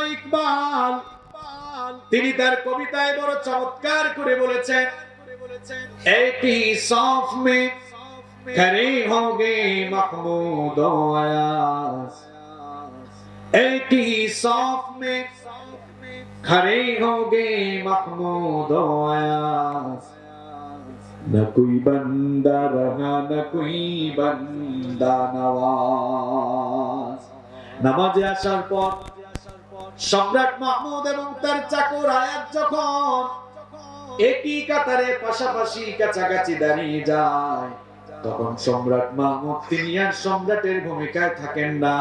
ইকবাল তিনি তার কবিতায় বড় চমৎকার করে বলেছেন একটি সফ মে खड़े होंगे महमूद आयास एक ही सौफ में खड़े होंगे महमूद आयास न कोई बंदा रहा न कोई बंदा নওয়াজ নামাজে আসার পর সম্রাট মাহমুদ এবং তার চাকর আয়াত যখন একই কাতারে পাশাপাশি কাছাকাছি দাঁড়িয়ে যায়, তখন সম্রাট মাহমুদ, তিনি আর সম্রাটের ভূমিকায় থাকেন না।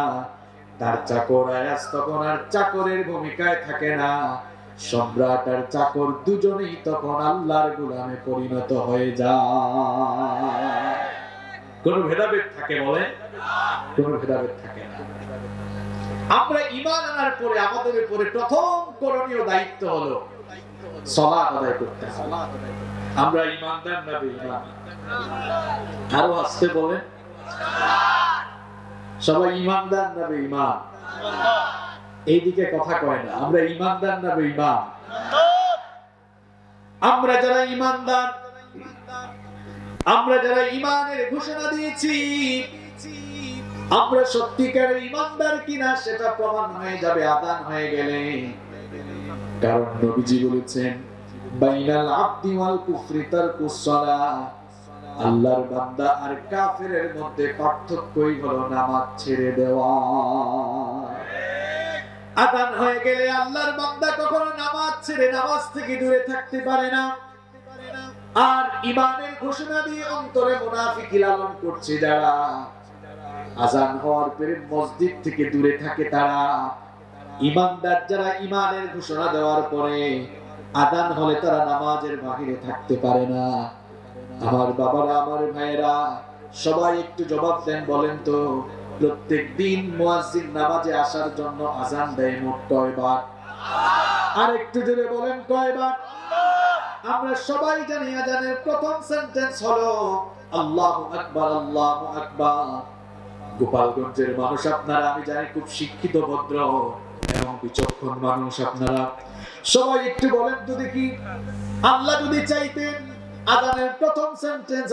তার চাকর আয়াস তখন আর চাকরের ভূমিকায় থাকে না। সম্রাট আর চাকর দুজনেই তখন আল্লাহর গোলামে পরিণত হয়ে যায়। কোন ভেদাভেদ থাকে বলে কোন ভেদাভেদ থাকে আমরা ইমান আনার পরে আমাদের উপরে প্রথম করণীয় দায়িত্ব হলো সলাত আদায় করতে হবে। আমরা ইমানদার না বেঈমান? আরও আসতে বলেন। সবাই ইমানদার না বেঈমান? এইদিকে কথা কয় না আমরা ইমানদার না বেঈমান? আমরা যারা ইমানদার আমরা যারা ইমানের ঘোষণা দিয়েছি আমরা সত্যিকারের ইমানদার কিনা সেটা প্রমাণ হয়ে যাবে, আদান হয়ে গেলে। কারণ নবীজি বলেছেন, বাইনাল আব্দি ওয়াল কুফরি তারকুস সালাহ আল্লাহর বান্দা আর কাফেরের মধ্যে পার্থক্যই হলো নামাজ ছেড়ে দেওয়া। আদান হয়ে গেলে আল্লাহর বান্দা কখনো নামাজ ছেড়ে নামাজ থেকে দূরে থাকতে পারে না। আর ইমানের ঘোষণা দিয়ে অন্তরে মুনাফিকি লালন করছে যারা। আজান হওয়ার পরে মসজিদ থেকে দূরে থাকে তারা। ইমানদার যারা ইমানের ঘোষণা দেওয়ার পরে আদান হলে তারা নামাজের বাহিরে থাকতে পারে না। আমার বাবারা, আমার ভাইয়েরা, সবাই একটু জবাব দেন বলেন তো, প্রত্যেক দিন মুয়াজ্জিন নামাজে আসার জন্য আজান দেয় মোট কয়বার? আর একটু জোরে বলেন কয়বার? আমরা সবাই জানি আজানের প্রথম সেন্টেন্স হলো, আল্লাহু আকবার আল্লাহু আকবার। গোপালগঞ্জের মানুষ আপনারা, আমি জানি খুব শিক্ষিত, ভদ্র এবং বিচক্ষণ মানুষ আপনারা। সবাই একটু বলেন তো দেখি, আল্লাহ যদি চাইতেন আজানের প্রথম সেন্টেন্স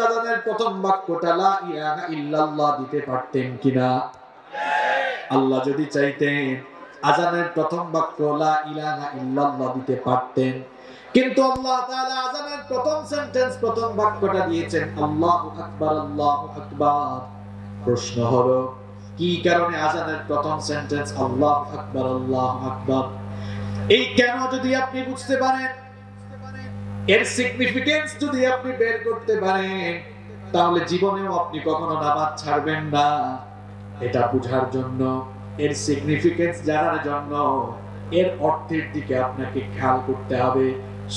প্রথম বাক্যটা লা ইলাহা ইল্লাল্লাহ দিতে পারতেন কিনা? আল্লাহ যদি চাইতেন আজানের প্রথম বাক্য লা ইলাহা ইল্লাল্লাহ দিতে পারতেন। কিন্তু আল্লাহ তাআলা আজানের প্রথম সেন্টেন্স প্রথম বাক্যটা দিয়েছেন, আল্লাহু আকবার আল্লাহু আকবার। প্রশ্ন হলো, কি কারণে আজানের প্রথম সেন্টেন্স আল্লাহ আকবার আল্লাহ আকবার এই কেন যদি আপনি বুঝতে পারেন? এর সিগনিফিকেন্স যদি আপনি বের করতে পারেন, তাহলে জীবনেও আপনি কখনো নামাজ ছাড়বেন না। এটা বুঝার জন্য, এর সিগনিফিকেন্স জানার জন্য, এর অর্থের দিকে আপনাকে খেয়াল করতে হবে।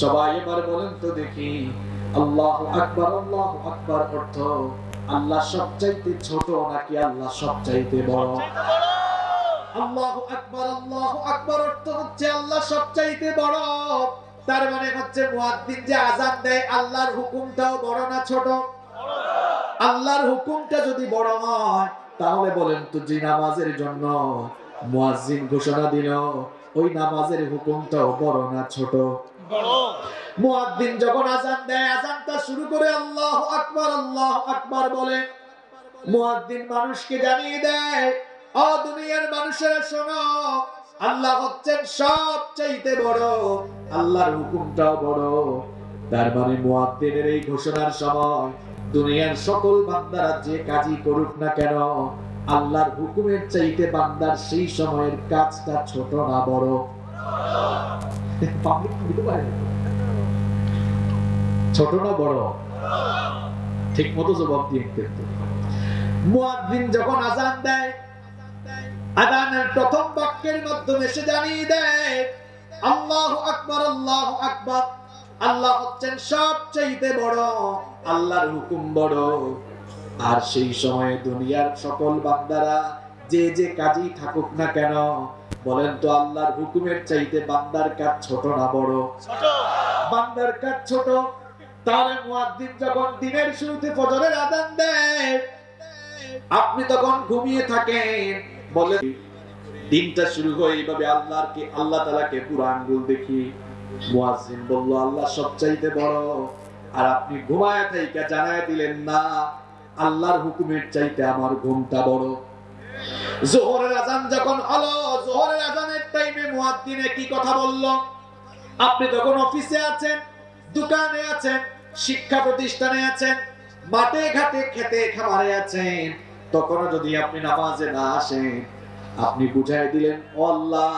সবাই এবার বলেন তো দেখি, আল্লাহ আকবার আল্লাহ আকবার অর্থ আল্লাহ সবচাইতে ছোট নাকি আল্লাহ সবচাইতে বড়? আল্লাহু আল্লাহু অর্থ হচ্ছে আল্লাহ সবচাইতে বড়। তার মানে হচ্ছে মুয়াজ্জিন যে আযান দেয়, আল্লাহর হুকুমটাও বড় না ছোট? আল্লাহর হুকুমটা যদি বড় হয়, তাহলে বলেন তো যে নামাজের জন্য মুয়াজ্জিন ঘোষণা দিল, ওই নামাজের হুকুমটাও বড় না ছোট? মুয়াজ্জিন যখন আজান দেয় আজানটা শুরু করে আল্লাহ আকবার আল্লাহ আকবার বলে। মুয়াজ্জিন মানুষকে জানিয়ে দেয়, ও দুনিয়ার মানুষেরা শোনো, আল্লাহ হচ্ছেন সব চাইতে বড়, আল্লাহর হুকুমটাও বড়। তার মানে মুয়াজ্জিনের এই ঘোষণার সময় দুনিয়ার সকল বান্দারা যে কাজই করুক না কেন, আল্লাহর হুকুমের চাইতে বান্দার সেই সময়ের কাজটা ছোট না বড়। পাবলিক। ছোট না বড়? ঠিক মতো জবাব দিয়ে কিন্তু মুয়াজ্জিন যখন আজান দেয় আজানের প্রথম বাক্যের মাধ্যমে সে জানিয়ে দেয় আল্লাহু আকবার আল্লাহু আকবার। আল্লাহ হচ্ছেন সবচাইতে বড় আল্লাহর হুকুম বড়। আর সেই সময়ে দুনিয়ার সকল বান্দারা যে যে কাজই থাকুক না কেন বলেন তো আল্লাহর হুকুমের চাইতে বান্দার কাজ ছোট না বড়? বান্দার কাজ ছোট। তাহলে মুয়াজ্জিন যখন দিনের শুরুতে ফজরের আজান দেয়, আপনি তখন ঘুমিয়ে থাকেন। বলে, দিনটা শুরু হয় এইভাবে আল্লাহকে আল্লাহ তালাকে পুরো আঙ্গুল দেখি। মুয়াজ্জিন বলল, আল্লাহ সবচাইতে বড়। আর আপনি ঘুমায় থাইকা জানায় দিলেন না, আল্লাহর হুকুমের চাইতে আমার ঘুমটা বড়। জোহরের আজান যখন হলো, জোহরের আজানের টাইমে মুয়াজ্জিনে কি কথা বলল। আপনি তখন অফিসে আছেন, দোকানে আছেন শিক্ষা প্রতিষ্ঠানে আছেন, মাঠে ঘাটে খেতে খামারে আছেন, তখনও যদি আপনি নামাজে না আসেন, আপনি বুঝাই দিলেন, আল্লাহ,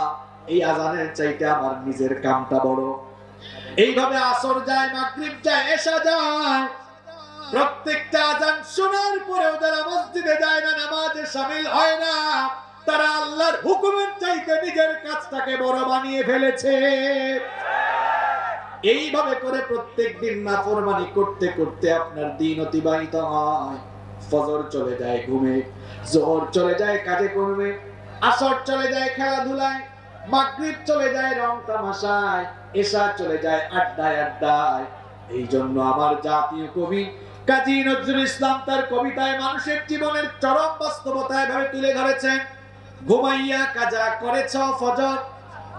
এই আজানের চাইতে আমার নিজের কামটা বড়। এইভাবে আসর যায়, মাগরিব যায় এসা যায়। প্রত্যেকটা আজান শোনার পরেও যারা মসজিদে যায় না, নামাজে শামিল হয় না, তারা আল্লাহর হুকুমের চাইতে নিজের কাজটাকে বড় বানিয়ে ফেলেছে। এইভাবে করে প্রত্যেক দিন নাফরমানি করতে করতে আপনার দিন অতিবাহিত হয়। ফজর চলে যায় ঘুমে, জোহর চলে যায় কাজে কর্মে, আসর চলে যায় খেলাধুলায়, মাগরিব চলে যায় রং তামাশায় এশা চলে যায় আড্ডায় আড্ডায়। এই জন্য আমার জাতীয় কবি কাজী নজরুল ইসলাম তার কবিতায় মানুষের জীবনের চরম বাস্তবতায় ভাবে তুলে ধরেছেন, ঘুমাইয়া কাজা করেছ ফজর,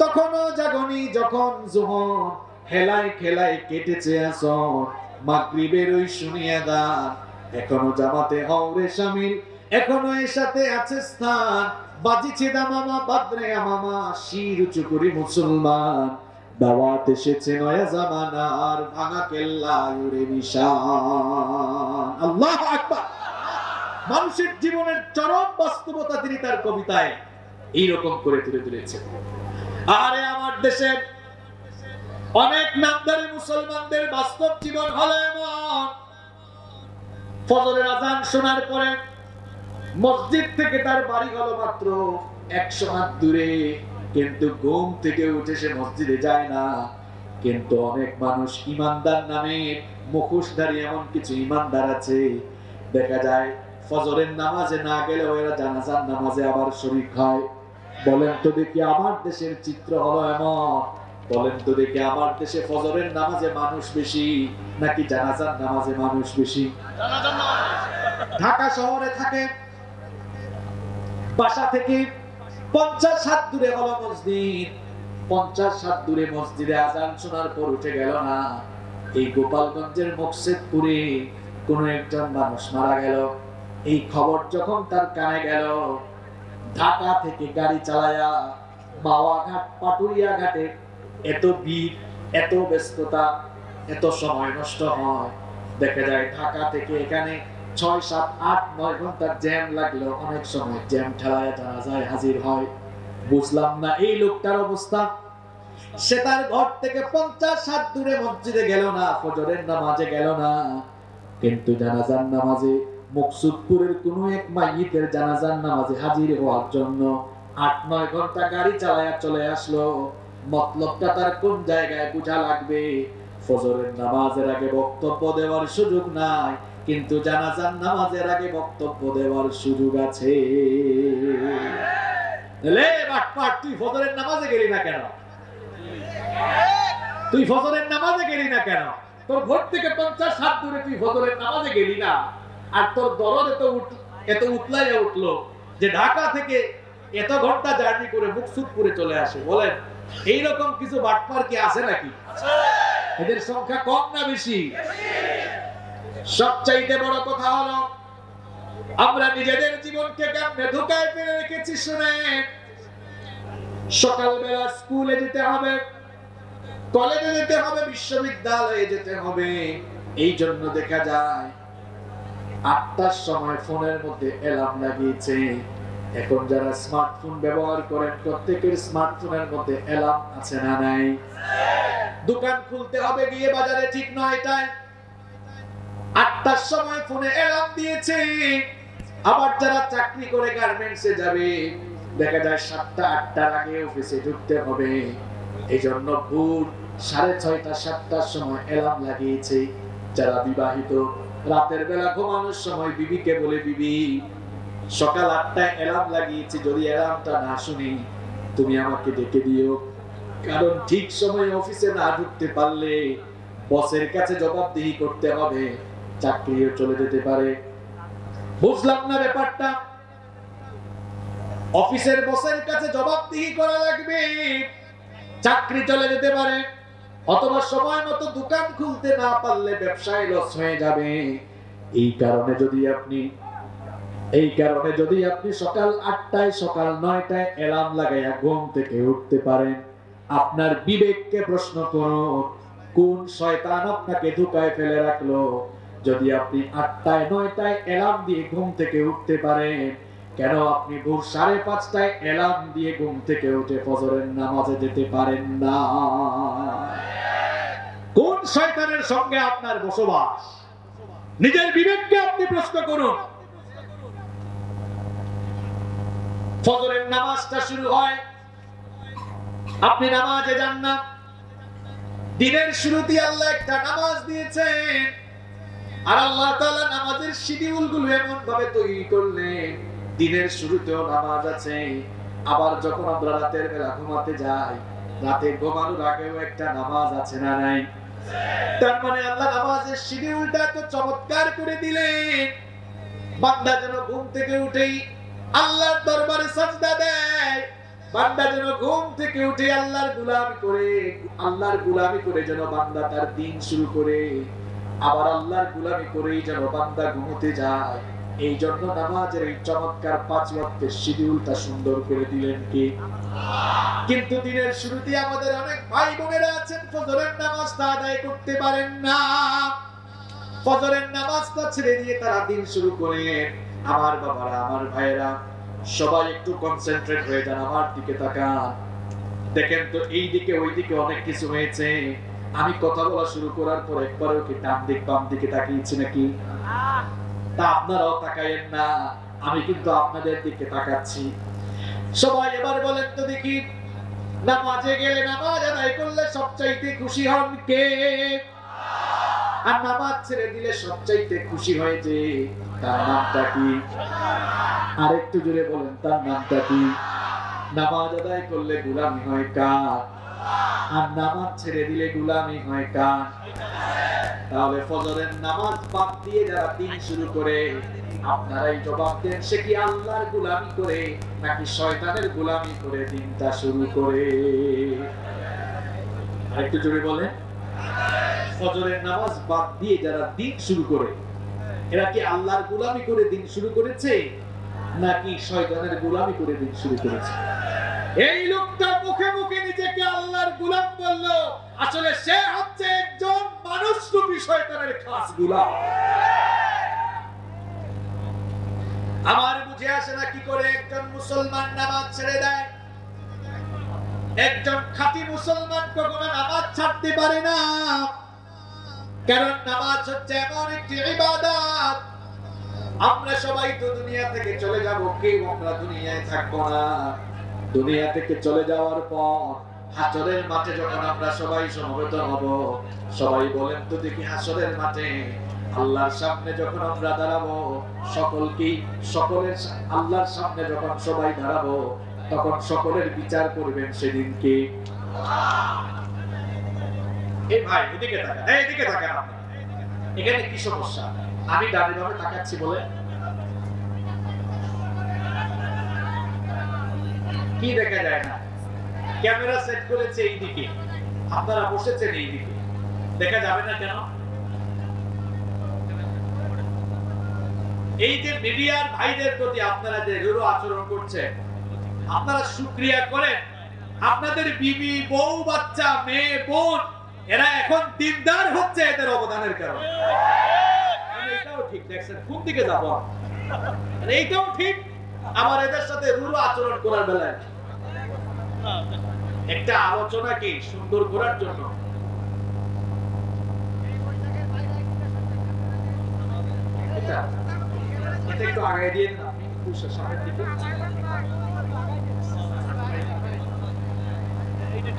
তখনও জাগনি যখন জোহর। হেলায় খেলায় কেটেছে আসর। মাগরিবের ওই শুনিয়া দান এখনও জামাতে হওরে শামিল, এখনও এর সাথে আছে স্থান। বাজিছে দামামা বাদরে আমামা, শির উঁচু করি মুসলমান। দাওয়াত এসেছে নয়া জামানার, ভাঙা কেল্লা উড়ে নিশান। আল্লাহ আকবার! মানুষের জীবনের চরম বাস্তবতা তিনি তার কবিতায় এইরকম করে তুলে তুলেছেন। আরে আমার দেশের অনেক নামদারি মুসলমানদের বাস্তব জীবন হলো এমন। ফজরের আজান শোনার পরে মসজিদ থেকে তার বাড়ি হলো মাত্র একশো হাত দূরে। কিন্তু ঘুম থেকে উঠে সে মসজিদে যায় না। কিন্তু অনেক মানুষ ইমানদার নামে মুখোশধারী এমন কিছু ইমানদার আছে। দেখা যায় ফজরের নামাজে না গেলেও এরা জানাজার নামাজে আবার শরীর হয়। বলেন তো দেখি আমার দেশের চিত্র হলো এমন। বলেন তো দেখি, আমার দেশে ফজরের নামাজে মানুষ বেশি নাকি জানাজার নামাজে মানুষ বেশি? ঢাকা শহরে থাকে, বাসা থেকে পঞ্চাশ হাত দূরে হলো মসজিদ। পঞ্চাশ হাত দূরে মসজিদে আজান শোনার পর উঠে গেল না। এই গোপালগঞ্জের মকসেদপুরে কোন একজন মানুষ মারা গেল। এই খবর যখন তার কানে গেল, ঢাকা থেকে গাড়ি চালায়া মাওয়া ঘাট পাটুরিয়া ঘাটে এত ভিড়, এত ব্যস্ততা, এত সময় নষ্ট হয়। দেখা যায় ঢাকা থেকে এখানে ছয়, সাত, আট, নয় ঘণ্টার জ্যাম লাগল অনেক সময় জ্যাম ঠেলায় জানা যায়, হাজির হয়। বুঝলাম না এই লোকটার অবস্থা। সে তার ঘর থেকে পঞ্চাশ হাত দূরে মসজিদে গেল না, ফজরের নামাজে গেল না। কিন্তু জানাজার নামাজে মকসুদপুরের কোন এক মাইয়িতের জানাজার নামাজে হাজির হওয়ার জন্য আট, নয় ঘণ্টা গাড়ি চালায়া চলে আসলো। মতলবটা তার কোন জায়গায় বোঝা লাগবে? ফজরের নামাজের আগে বক্তব্য দেওয়ার সুযোগ নাই, কিন্তু জানাজার নামাজের আগে বক্তব্য দেওয়ার সুযোগ আছে। তুই ফজরের নামাজে গেলি না কেন? তুই ফজরের নামাজে গেলি না কেন? তোর ঘর থেকে পঞ্চাশ হাত দূরে তুই ফজরের নামাজে গেলি না। আর তোর দরদ এত এত উতলাইয়া উঠল যে ঢাকা থেকে এত ঘণ্টা জার্নি করে মুকসুদপুরে চলে আসে, বলেন। এইরকম কিছু বাটপার কি আছে নাকি? এদের সংখ্যা কম না বেশি? সবচাইতে বড় কথা হলো আমরা নিজেদের জীবনকে কেমনে ধোকায় ফেলে রেখেছি শুনে সকালবেলা স্কুলে যেতে হবে কলেজে যেতে হবে বিশ্ববিদ্যালয়ে যেতে হবে। এই জন্য দেখা যায় আটটার সময় ফোনের মধ্যে অ্যালার্ম লাগিয়েছে। এখন যারা স্মার্টফোন ব্যবহার করেন, প্রত্যেকের স্মার্টফোনের মধ্যে অ্যালার্ম আছে না নাই? দোকান খুলতে হবে, গিয়ে বাজারে ঠিক নয়টায় আটটার সময় ফোনে অ্যালার্ম দিয়েছে। আবার যারা চাকরি করে গার্মেন্টসে যাবে, দেখা যায় সাতটা, আটটার আগে অফিসে ঢুকতে হবে। এই জন্য ভোর সাড়ে ছয়টা, সাতটার সময় অ্যালার্ম লাগিয়েছে। যারা বিবাহিত, রাতের বেলা ঘুমানোর সময় বিবিকে বলে, বিবি সকাল আটটায় অ্যালার্ম লাগিয়েছি, যদি অ্যালার্মটা না শুনি, তুমি আমাকে ডেকে দিও। কারণ ঠিক সময়ে অফিসে না ঢুকতে পারলে বসের কাছে জবাবদিহি করতে হবে, চাকরিও চলে যেতে পারে। বুঝলাম না ব্যাপারটা। অফিসের বসের কাছে জবাবদিহি করা লাগবে, চাকরি চলে যেতে পারে। অথবা সময় মতো দোকান খুলতে না পারলে ব্যবসায় লস হয়ে যাবে। এই কারণে যদি আপনি এই কারণে যদি আপনি সকাল আটটায়, সকাল নয়টায় অ্যালার্ম লাগাইয়া ঘুম থেকে উঠতে পারেন, আপনার বিবেককে প্রশ্ন করুন কোন শয়তান আপনাকে ধোকায় ফেলে রাখল? যদি আপনি আটটায়, নয়টায় অ্যালার্ম দিয়ে ঘুম থেকে উঠতে পারেন, কেন আপনি ভোর সাড়ে পাঁচটায় অ্যালার্ম দিয়ে ঘুম থেকে উঠে ফজরের নামাজে যেতে পারেন না? কোন শয়তানের সঙ্গে আপনার বসবাস? নিজের বিবেককে আপনি প্রশ্ন করুন। ফজরের নামাজটা শুরু হয়। আপনি নামাজে যান না। দিনের শুরুতে আল্লাহ একটা নামাজ দিয়েছেন। আর আল্লাহ তাআলা নামাজের শিডিউলগুলো এমন ভাবে তৈরি করলেন। দিনের শুরুতেও নামাজ আছে। আবার যখন আমরা রাতের বেলা ঘুমাতে যাই, রাতে ঘুমানোর আগেও একটা নামাজ আছে না নাই? তার মানে আল্লাহ নামাজের শিডিউলটা তো চমৎকার করে দিলেন। বান্দা যেন ঘুম থেকে উঠেই আল্লাহর দরবারে সাজদা দেয়। বান্দা যেন ঘুম থেকে উঠে আল্লাহর গুলামি করে, আল্লাহর গুলামি করে যেন বান্দা তার দিন শুরু করে। আবার আল্লাহর গুলামি করেই যেন বান্দা ঘুমোতে যায়। এই জন্য নামাজের এই চমৎকার পাঁচ ওয়াক্তের শিডিউলটা সুন্দর করে দিলেন কি? কিন্তু দিনের শুরুতে আমাদের অনেক ভাই বোনেরা আছেন, ফজরের নামাজটা আদায় করতে পারেন না। ফজরের নামাজটা ছেড়ে দিয়ে তারা দিন শুরু করে। আমার বাবারা, আমার ভাইয়েরা, সবাই একটু কনসেন্ট্রেট হয়ে যান, আমার দিকে তাকান। দেখেন তো এই দিকে ওই দিকে অনেক কিছু হয়েছে। আমি কথা বলা শুরু করার পর একবারও কি ডান দিক, বাম দিকে তাকিয়েছি নাকি? তা আপনারাও তাকায়েন না, আমি কিন্তু আপনাদের দিকে তাকাচ্ছি। সবাই এবার বলেন তো দেখি, নামাজে গেলে নামাজ আদায় করলে সবচাইতে খুশি হন কে? আর নামাজ ছেড়ে দিলে সবচাইতে খুশি হয় যে তার নামটা কি? আর একটু জোরে বলেন, তার নামটা কি? নামাজ আদায় করলে গুলামি হয় কার? আর নামাজ ছেড়ে দিলে গুলামি হয় কার? তাহলে ফজরের নামাজ বাদ দিয়ে যারা দিন শুরু করে, আপনারাই জবাব দেন, সে কি আল্লাহর গুলামি করে নাকি শয়তানের গুলামি করে দিনটা শুরু করে? আরেকটু জোরে বলেন। ফজরের নামাজ বাদ দিয়ে যারা দিন শুরু করে, এরা কি আল্লাহর গুলামি করে দিন শুরু করেছে, নাকি শয়তানের গুলামি করে দিন শুরু করেছে? এই লোকটা মুখে মুখে নিজেকে আল্লাহর গুলাম বলল, আসলে সে হচ্ছে একজন মানুষ রূপী শয়তানের খাস গুলাম। আমার বুঝে আসে না কি করে একজন মুসলমান নামাজ ছেড়ে দেয়। একজন খাঁটি মুসলমান কখনো নামাজ ছাড়তে পারে না। কারণ নামাজ হচ্ছে এমন একটি ইবাদত। আমরা সবাই তো দুনিয়া থেকে চলে যাব, কেউ আমরা দুনিয়ায় থাকব না। দুনিয়া থেকে চলে যাওয়ার পর হাসরের মাঠে যখন আমরা সবাই সমবেত হব, সবাই বলেন তো দেখি হাসরের মাঠে আল্লাহর সামনে যখন আমরা দাঁড়াবো, সকলকেই, সকলের আল্লাহর সামনে যখন সবাই দাঁড়াবো তখন সকলের বিচার করবেন সেদিনকে। এখানে কি সমস্যা? আমি ডানে তাকাচ্ছি বলে। কি দেখা যায় না? ক্যামেরা সেট করেছে এই দিকে আপনারা বসেছেন এই দিকে দেখা যাবে না কেন? এই যে মিডিয়ার ভাইদের প্রতি আপনারা যে রুরু আচরণ করছেন আপনারা শুক্রিয়া করেন। আপনাদের বিবি, বউ, বাচ্চা, মেয়ে, বোন, এরা এখন দিনদার হচ্ছে এদের অবদানের কারণে। এটাও দিকে যাব এইটাও ঠিক, আমার এদের সাথে রুরু আচরণ করার বেলায়। একটা আলোচনা কি সুন্দর করার জন্য? এটা একটু আগে দিয়ে দিন, আপনি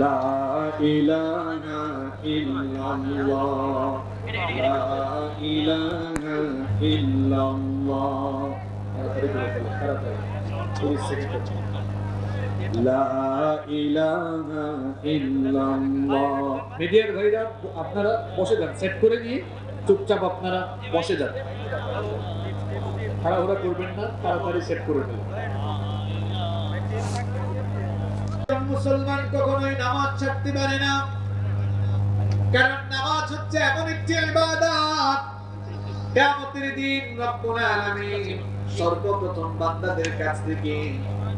লা ইলাহা ইল্লাল্লাহ লা ইলাহা ইল্লাল্লাহ লা ইলাহা ইল্লাল্লাহ লা ইলাহা ইল্লাল্লাহ মিডিয়ার ভাইরা, আপনারা বসে যান। সেট করে নিয়ে চুপচাপ আপনারা বসে যান। তাড়াহুড়া করবেন না, তাড়াতাড়ি সেট করে মুসলমান কখনোই নামাজ ছাড়তে পারে না। কারণ নামাজ হচ্ছে এমন একটি দিন রব্বুল আলামিন সর্বপ্রথম বান্দাদের কাছ থেকে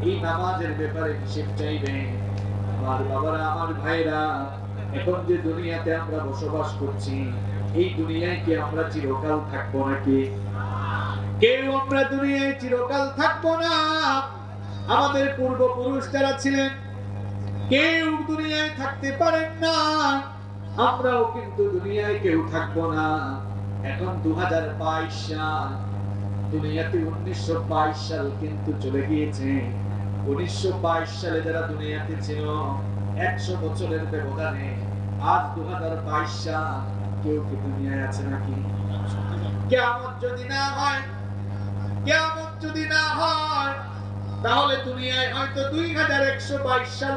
এই নামাজের ব্যাপারে হিসেব চাইবে আমার বাবারা, আমার ভাইরা, এখন যে দুনিয়াতে আমরা বসবাস করছি, এই দুনিয়ায় কি আমরা চিরকাল থাকব নাকি? কেউ আমরা দুনিয়ায় চিরকাল থাকব না। আমাদের পূর্বপুরুষ যারা ছিলেন কেউ দুনিয়ায় থাকতে পারেন না। আমরাও কিন্তু দুনিয়ায় কেউ থাকব না। এখন দু হাজার বাইশ সাল। দুনিয়াতে উনিশশো বাইশ সাল কিন্তু চলে গিয়েছে। উনিশশো বাইশ সালে যারা দুনিয়াতে ছিল, একশো বছরের ব্যবধানে আজ দু হাজার বাইশ সাল কেউ কি দুনিয়ায় আছে নাকি? কেমন যদি না হয় কেমন যদি না হয়, তাহলে দুনিয়ায় হয়তো দুই হাজার একশো বাইশ সাল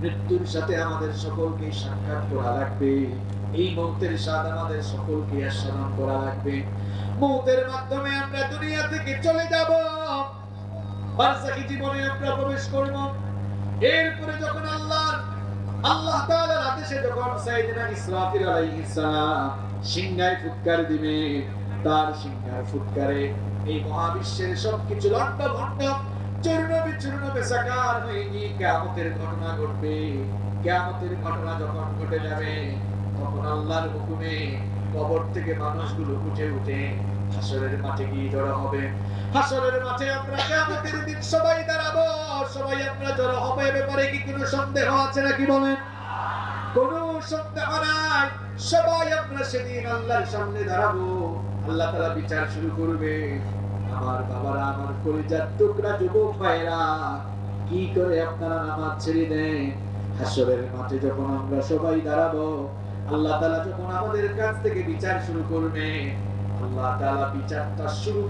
মৃত্যুর সাথে আমাদের সকলকে সাক্ষাৎ করা লাগবে। এই মৌতের স্বাদ আমাদের সকলকে আস্বাদন করা লাগবে। মৌতের মাধ্যমে আমরা দুনিয়া থেকে চলে যাব। বারজাখি জীবনে আমরা প্রবেশ করব। এরপরে যখন আল্লাহ আল্লাহ তাআলার আদেশে যখন সাইয়েদনা ইসরাফিল আলাইহিস সালাম সিংহায় ফুৎকার দিবে, তার সিংহায় ফুৎকারে এই মহাবিশ্বের সবকিছু লন্ড ভন্ড চূর্ণ বিচূর্ণ বেসাকার হয়ে গিয়ে কিয়ামতের ঘটনা ঘটবে। কিয়ামতের ঘটনা যখন ঘটে যাবে, তখন আল্লাহর হুকুমে কবর থেকে মানুষগুলো উঠে উঠে হাসরের মাঠে গিয়ে জড়ো হবে। হাসরের মাঠে আমরা কিয়ামতের দিন সবাই দাঁড়াবো। সবাই আমরা জড়ো হবে ব্যাপারে কি কোনো সন্দেহ আছে নাকি বলেন? কোনো সন্দেহ নাই। সবাই আমরা সেদিন আল্লাহর সামনে দাঁড়াবো। আল্লাহ তাআলা বিচার শুরু করবে। আমার বাবারা, আমার কলিজার টুকরা যুবক ভাইরা কি করে আপনারা নামাজ ছেড়ে দেন? হাসরের মাঠে যখন আমরা সবাই দাঁড়াবো, আল্লাহ তাআলা যখন আমাদের কাছ থেকে বিচার শুরু করবে, আল্লাহ বিচারটা শুরু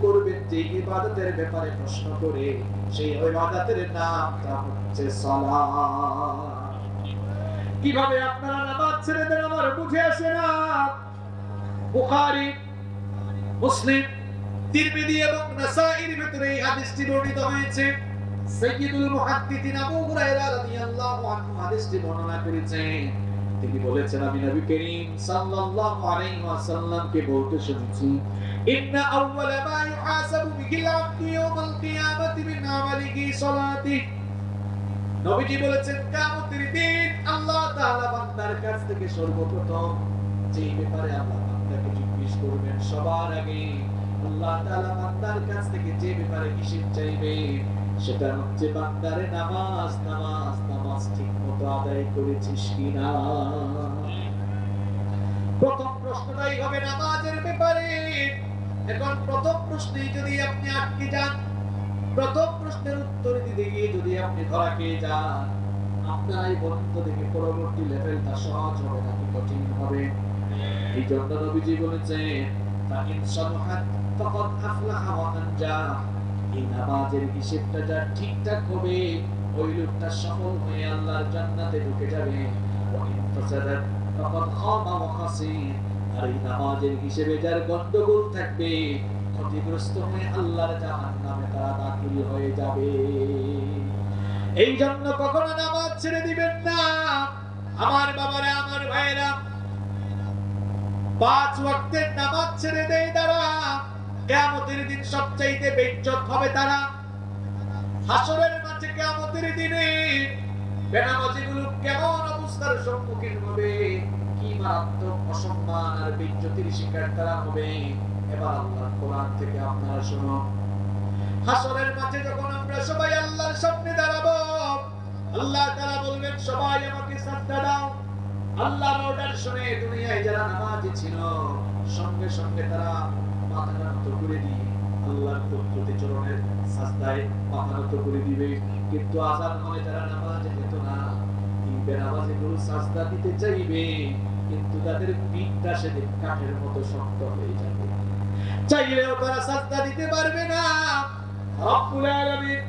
যে ইবাদতের ব্যাপারে প্রশ্ন করে, সেই ইবাদতের নামটা হচ্ছে সালাত। কীভাবে আপনারা নামাজ ছেড়ে দেন আমার বুঝে আসে না? মুসলিম তিরমিজি এবং নাসাইর ভিতরে এই হাদিসটি বর্ণিত হয়েছে। সাইয়্যিদুল মুহাদ্দিসিন আবু হুরায়রা রাদিয়াল্লাহু আনহু হাদিসটি বর্ণনা করেছেন তিনি বলেছেন, আমি নবী করিম সাল্লাল্লাহু আলাইহি ওয়াসাল্লামকে বলতে শুনেছি, ইন্না আউওয়ালা মা ইউহাসাবু বিহিল আবদু ইয়াওমাল কিয়ামাতি মিন আমালিহি সালাতিহি নবীজি বলেছেন, কিয়ামতের দিন আল্লাহ তাআলা বান্দার কাছ থেকে সর্বপ্রথম যে ব্যাপারে আল্লাহ বান্দাকে জিজ্ঞেস করবেন, সবার আগে আল্লাহ তাআলা বান্দার কাছ থেকে যে ব্যাপারে হিসেব চাইবে, সেটা হচ্ছে বান্দারে নামাজ নামাজ নামাজ ঠিক মতো আদায় করেছিস কিনা? প্রথম প্রশ্নটাই হবে নামাজের ব্যাপারে। এখন প্রথম প্রশ্নেই যদি আপনি আটকে যান, প্রথম প্রশ্নের উত্তর দিতে গিয়ে যদি আপনি ধরা খেয়ে যান আপনারাই বলুন তো দেখে পরবর্তী লেভেলটা সহজ হবে নাকি কঠিন হবে। এই জন্য নবীজি বলেছেন, ফাইন সালহাত ফাকাদ আফলাহা ওয়া আনজাহ এই নামাজের হিসেবটা যা ঠিকঠাক হবে, ওই লোকটা সফল হয়ে আল্লাহর জান্নাতে ঢুকে যাবে। ওয়া ইন ফাসাদাত আর এই নামাজের হিসেবে যার গন্ডগোল থাকবে, ক্ষতিগ্রস্ত হয়ে আল্লাহর জাহান্নামে তারা দাখিল হয়ে যাবে। এই জন্য কখনো নামাজ ছেড়ে দিবেন না। আমার বাবারা, আমার ভাইরা পাঁচ ওয়াক্তের নামাজ ছেড়ে দেয় তারা। কিয়ামতের দিন সবচাইতে বেজ্জত হবে তারা। হাসরের মাঝে কিয়ামতের দিনে বেনামাজিগুলো কেমন অবস্থার সম্মুখীন হবে? কি মারাত্মক অসম্মান আর বিজ্জতির শিকার তারা হবে? এবার কোরআন থেকে আপনারা শুনো। হাসরের মাঝে যখন আমরা সবাই আল্লাহর সামনে দাঁড়াবো, আল্লাহ তাআলা বলবেন, সবাই আমাকে সাজদা দাও। আল্লাহর অর্ডার শুনে দুনিয়ায় যারা নামাজি ছিল, সঙ্গে সঙ্গে তারা মাথা নত করে দিয়ে আল্লাহর প্রতি চরণের সাজদায় মাথা নত করে দিবে। কিন্তু আজান হলে তারা নামাজে যেত না। এই বেনামাজি গুলো সাজদা দিতে চাইবে, কিন্তু তাদের পিঠটা সেদিন কাঠের মতো শক্ত যাবে। চাইলেও তারা সাজদা দিতে পারবে না। রব্বুল আলামিন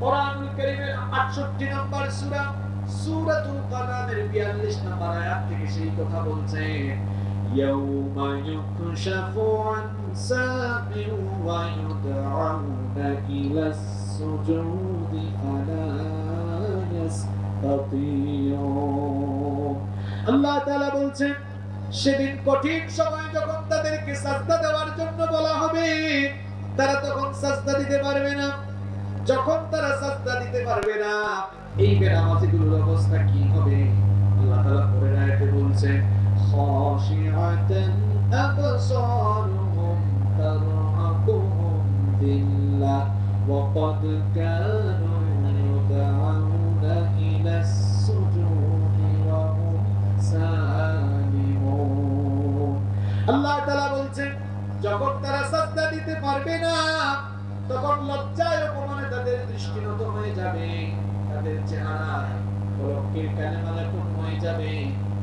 কোরআনুল কারীমের 68 নম্বর সূরা, সূরাতুল কালামের 42 নম্বর আয়াত থেকে সেই কথা বলছে ইউকশাফু আন সাকিন ওয়া ইউদআউনা ইলাস সুজুদি ফালা ইয়াসতাতিউন আল্লাহ তাআলা বলছেন, সেদিন কঠিন সময় যখন তাদেরকে সাজদা দেওয়ার জন্য বলা হবে, তারা তখন সাজদা দিতে পারবে না। যখন তারা সাজদা দিতে পারবে না, এই বেনামাজিগুলোর অবস্থা কি হবে? আল্লাহ তাআলা পরের আয়াতে বলছেন তারহাকুহুম দিল্লাহ ওয়া ক্বাদ কানু ইউদআউনা ইলাস সুজুদি ওয়া হুম সালিমুন আল্লাহ তাআলা বলছেন, যখন তারা সাজদা দিতে পারবে না, তখন লজ্জায় অপমানে তাদের দৃষ্টিনত হয়ে যাবে, তাদের চেহারা কলঙ্কের কানে মালাকুন হয়ে যাবে।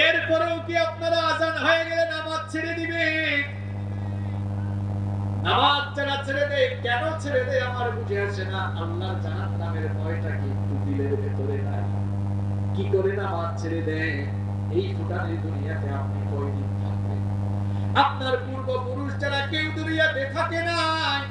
এরপরেও কি আপনারা আজান হয়ে গেলে নামাজ ছেড়ে দিবে করে নামাজ ছেড়ে এই দুনিয়াতে আপনি আপনার পূর্বপুরুষ যারা কেউ দুনিয়াতে থাকে নাই